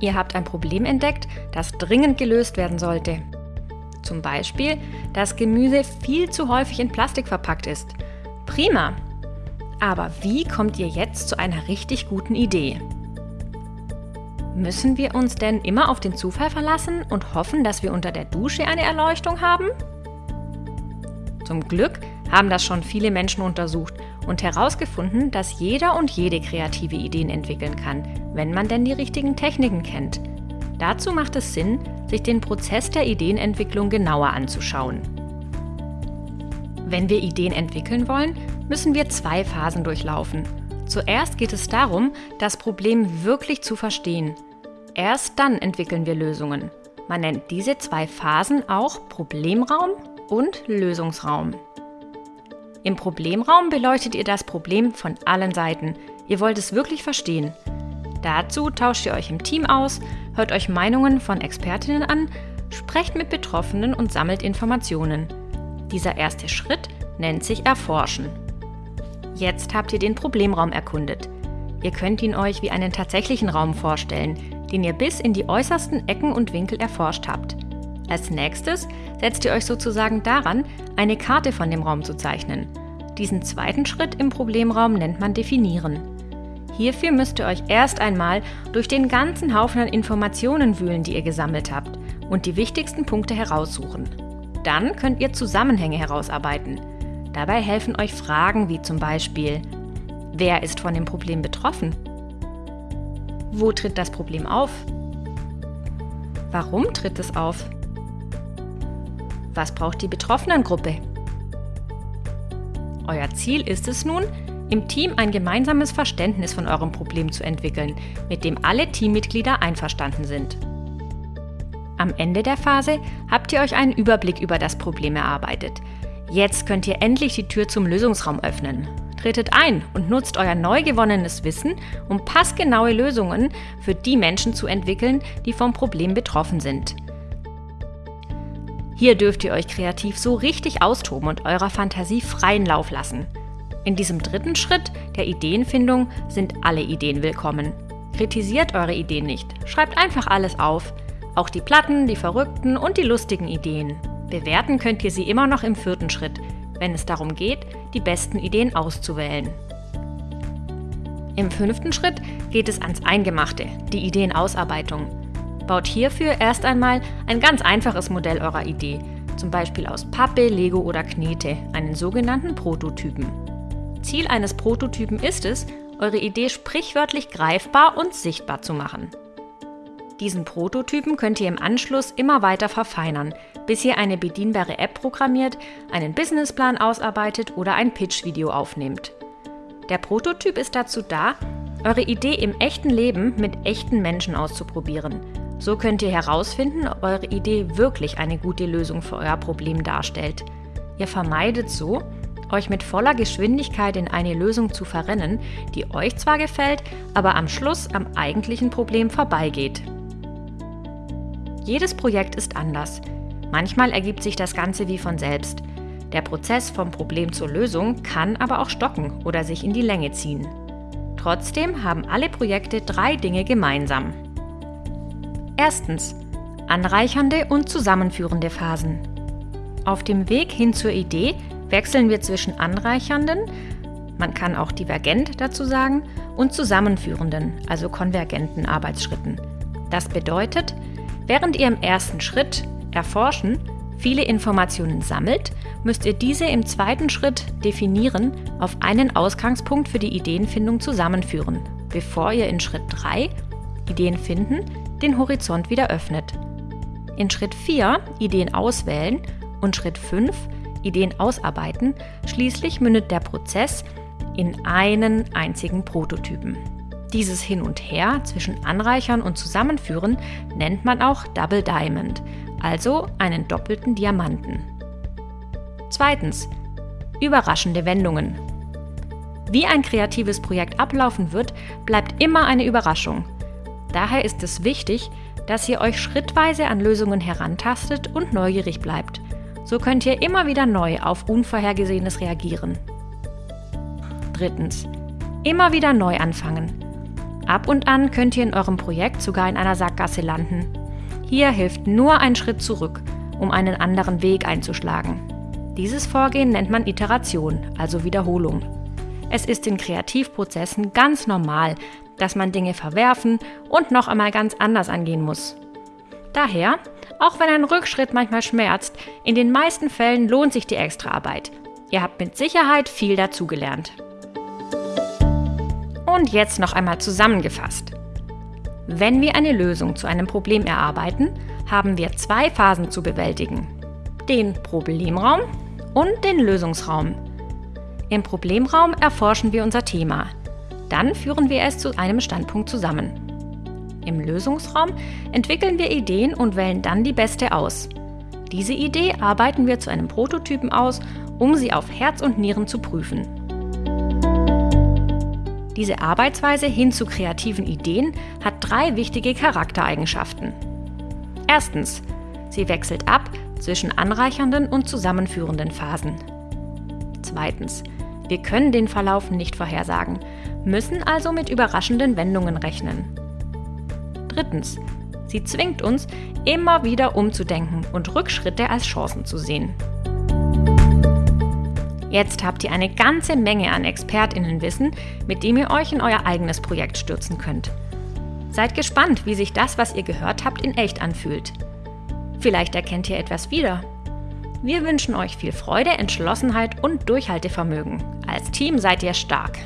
Ihr habt ein Problem entdeckt, das dringend gelöst werden sollte. Zum Beispiel, dass Gemüse viel zu häufig in Plastik verpackt ist. Prima! Aber wie kommt ihr jetzt zu einer richtig guten Idee? Müssen wir uns denn immer auf den Zufall verlassen und hoffen, dass wir unter der Dusche eine Erleuchtung haben? Zum Glück haben das schon viele Menschen untersucht und herausgefunden, dass jeder und jede kreative Ideen entwickeln kann, wenn man denn die richtigen Techniken kennt. Dazu macht es Sinn, sich den Prozess der Ideenentwicklung genauer anzuschauen. Wenn wir Ideen entwickeln wollen, müssen wir zwei Phasen durchlaufen. Zuerst geht es darum, das Problem wirklich zu verstehen. Erst dann entwickeln wir Lösungen. Man nennt diese zwei Phasen auch Problemraum und Lösungsraum. Im Problemraum beleuchtet ihr das Problem von allen Seiten. Ihr wollt es wirklich verstehen. Dazu tauscht ihr euch im Team aus, hört euch Meinungen von Expertinnen an, sprecht mit Betroffenen und sammelt Informationen. Dieser erste Schritt nennt sich Erforschen. Jetzt habt ihr den Problemraum erkundet. Ihr könnt ihn euch wie einen tatsächlichen Raum vorstellen, den ihr bis in die äußersten Ecken und Winkel erforscht habt. Als nächstes setzt ihr euch sozusagen daran, eine Karte von dem Raum zu zeichnen. Diesen zweiten Schritt im Problemraum nennt man Definieren. Hierfür müsst ihr euch erst einmal durch den ganzen Haufen an Informationen wühlen, die ihr gesammelt habt, und die wichtigsten Punkte heraussuchen. Dann könnt ihr Zusammenhänge herausarbeiten. Dabei helfen euch Fragen wie zum Beispiel, wer ist von dem Problem betroffen? Wo tritt das Problem auf? Warum tritt es auf? Was braucht die Betroffenengruppe? Euer Ziel ist es nun, im Team ein gemeinsames Verständnis von eurem Problem zu entwickeln, mit dem alle Teammitglieder einverstanden sind. Am Ende der Phase habt ihr euch einen Überblick über das Problem erarbeitet. Jetzt könnt ihr endlich die Tür zum Lösungsraum öffnen. Tretet ein und nutzt euer neu gewonnenes Wissen, um passgenaue Lösungen für die Menschen zu entwickeln, die vom Problem betroffen sind. Hier dürft ihr euch kreativ so richtig austoben und eurer Fantasie freien Lauf lassen. In diesem dritten Schritt der Ideenfindung sind alle Ideen willkommen. Kritisiert eure Ideen nicht, schreibt einfach alles auf. Auch die Platten, die verrückten und die lustigen Ideen. Bewerten könnt ihr sie immer noch im vierten Schritt, wenn es darum geht, die besten Ideen auszuwählen. Im fünften Schritt geht es ans Eingemachte, die Ideenausarbeitung. Baut hierfür erst einmal ein ganz einfaches Modell eurer Idee, zum Beispiel aus Pappe, Lego oder Knete, einen sogenannten Prototypen. Ziel eines Prototypen ist es, eure Idee sprichwörtlich greifbar und sichtbar zu machen. Diesen Prototypen könnt ihr im Anschluss immer weiter verfeinern, bis ihr eine bedienbare App programmiert, einen Businessplan ausarbeitet oder ein Pitch-Video aufnehmt. Der Prototyp ist dazu da, eure Idee im echten Leben mit echten Menschen auszuprobieren so könnt ihr herausfinden, ob eure Idee wirklich eine gute Lösung für euer Problem darstellt. Ihr vermeidet so, euch mit voller Geschwindigkeit in eine Lösung zu verrennen, die euch zwar gefällt, aber am Schluss am eigentlichen Problem vorbeigeht. Jedes Projekt ist anders. Manchmal ergibt sich das Ganze wie von selbst. Der Prozess vom Problem zur Lösung kann aber auch stocken oder sich in die Länge ziehen. Trotzdem haben alle Projekte drei Dinge gemeinsam. Erstens. Anreichernde und zusammenführende Phasen. Auf dem Weg hin zur Idee wechseln wir zwischen anreichernden, man kann auch divergent dazu sagen, und zusammenführenden, also konvergenten Arbeitsschritten. Das bedeutet, während ihr im ersten Schritt erforschen viele Informationen sammelt, müsst ihr diese im zweiten Schritt definieren auf einen Ausgangspunkt für die Ideenfindung zusammenführen, bevor ihr in Schritt 3 Ideen finden den Horizont wieder öffnet. In Schritt 4 Ideen auswählen und Schritt 5 Ideen ausarbeiten, schließlich mündet der Prozess in einen einzigen Prototypen. Dieses Hin und Her zwischen Anreichern und Zusammenführen nennt man auch Double Diamond, also einen doppelten Diamanten. Zweitens. Überraschende Wendungen. Wie ein kreatives Projekt ablaufen wird, bleibt immer eine Überraschung. Daher ist es wichtig, dass ihr euch schrittweise an Lösungen herantastet und neugierig bleibt. So könnt ihr immer wieder neu auf Unvorhergesehenes reagieren. Drittens. Immer wieder neu anfangen. Ab und an könnt ihr in eurem Projekt sogar in einer Sackgasse landen. Hier hilft nur ein Schritt zurück, um einen anderen Weg einzuschlagen. Dieses Vorgehen nennt man Iteration, also Wiederholung. Es ist in Kreativprozessen ganz normal, dass man Dinge verwerfen und noch einmal ganz anders angehen muss. Daher, auch wenn ein Rückschritt manchmal schmerzt, in den meisten Fällen lohnt sich die Extraarbeit. Ihr habt mit Sicherheit viel dazugelernt. Und jetzt noch einmal zusammengefasst. Wenn wir eine Lösung zu einem Problem erarbeiten, haben wir zwei Phasen zu bewältigen. Den Problemraum und den Lösungsraum. Im Problemraum erforschen wir unser Thema. Dann führen wir es zu einem Standpunkt zusammen. Im Lösungsraum entwickeln wir Ideen und wählen dann die beste aus. Diese Idee arbeiten wir zu einem Prototypen aus, um sie auf Herz und Nieren zu prüfen. Diese Arbeitsweise hin zu kreativen Ideen hat drei wichtige Charaktereigenschaften. Erstens, sie wechselt ab zwischen anreichernden und zusammenführenden Phasen. Zweitens, wir können den Verlauf nicht vorhersagen, müssen also mit überraschenden Wendungen rechnen. Drittens, sie zwingt uns, immer wieder umzudenken und Rückschritte als Chancen zu sehen. Jetzt habt ihr eine ganze Menge an Expertinnenwissen, mit dem ihr euch in euer eigenes Projekt stürzen könnt. Seid gespannt, wie sich das, was ihr gehört habt, in echt anfühlt. Vielleicht erkennt ihr etwas wieder. Wir wünschen euch viel Freude, Entschlossenheit und Durchhaltevermögen. Als Team seid ihr stark.